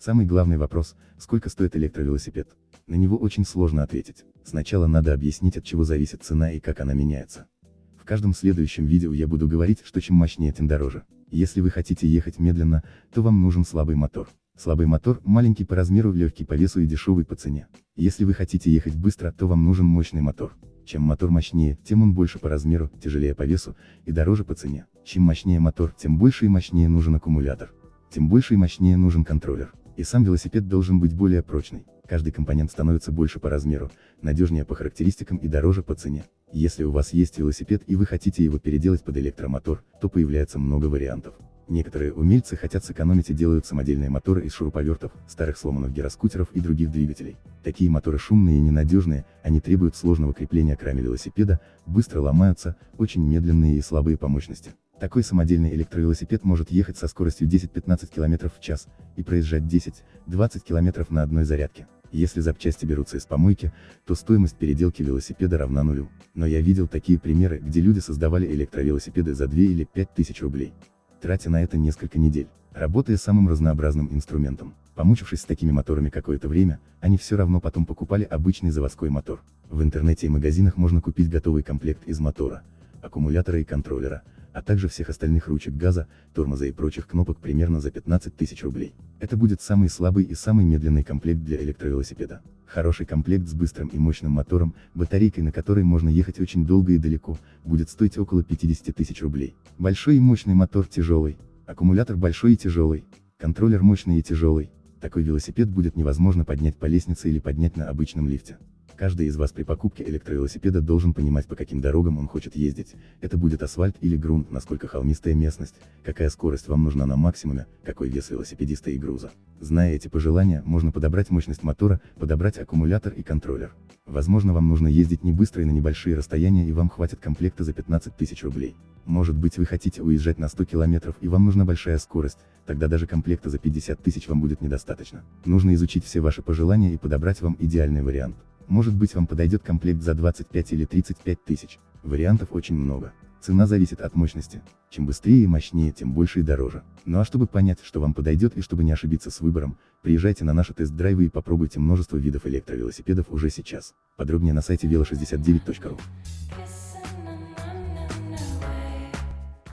Самый главный вопрос, сколько стоит электровелосипед? На него очень сложно ответить. Сначала надо объяснить от чего зависит цена и как она меняется. В каждом следующем видео я буду говорить, что чем мощнее, тем дороже. Если вы хотите ехать медленно, то вам нужен слабый мотор. Слабый мотор, маленький по размеру, легкий по весу и дешевый по цене. Если вы хотите ехать быстро, то вам нужен мощный мотор. Чем мотор мощнее, тем он больше по размеру, тяжелее по весу и дороже по цене. Чем мощнее мотор, тем больше и мощнее нужен аккумулятор. Тем больше и мощнее нужен контроллер. И сам велосипед должен быть более прочный. Каждый компонент становится больше по размеру, надежнее по характеристикам и дороже по цене. Если у вас есть велосипед и вы хотите его переделать под электромотор, то появляется много вариантов. Некоторые умельцы хотят сэкономить и делают самодельные моторы из шуруповертов, старых сломанных гироскутеров и других двигателей. Такие моторы шумные и ненадежные, они требуют сложного крепления к раме велосипеда, быстро ломаются, очень медленные и слабые по мощности. Такой самодельный электровелосипед может ехать со скоростью 10-15 км в час, и проезжать 10-20 км на одной зарядке. Если запчасти берутся из помойки, то стоимость переделки велосипеда равна нулю. Но я видел такие примеры, где люди создавали электровелосипеды за 2 или 5 тысяч рублей тратя на это несколько недель, работая самым разнообразным инструментом. Помучившись с такими моторами какое-то время, они все равно потом покупали обычный заводской мотор. В интернете и магазинах можно купить готовый комплект из мотора, аккумулятора и контроллера, а также всех остальных ручек газа, тормоза и прочих кнопок примерно за 15 тысяч рублей. Это будет самый слабый и самый медленный комплект для электровелосипеда. Хороший комплект с быстрым и мощным мотором, батарейкой на которой можно ехать очень долго и далеко, будет стоить около 50 тысяч рублей. Большой и мощный мотор тяжелый, аккумулятор большой и тяжелый, контроллер мощный и тяжелый. Такой велосипед будет невозможно поднять по лестнице или поднять на обычном лифте. Каждый из вас при покупке электровелосипеда должен понимать по каким дорогам он хочет ездить, это будет асфальт или грунт, насколько холмистая местность, какая скорость вам нужна на максимуме, какой вес велосипедиста и груза. Зная эти пожелания, можно подобрать мощность мотора, подобрать аккумулятор и контроллер. Возможно вам нужно ездить не быстро и на небольшие расстояния и вам хватит комплекта за 15 тысяч рублей. Может быть вы хотите уезжать на 100 километров и вам нужна большая скорость, тогда даже комплекта за 50 тысяч вам будет недостаточно. Нужно изучить все ваши пожелания и подобрать вам идеальный вариант. Может быть вам подойдет комплект за 25 или 35 тысяч. Вариантов очень много. Цена зависит от мощности. Чем быстрее и мощнее, тем больше и дороже. Ну а чтобы понять, что вам подойдет и чтобы не ошибиться с выбором, приезжайте на наши тест-драйвы и попробуйте множество видов электровелосипедов уже сейчас. Подробнее на сайте velo69.ru.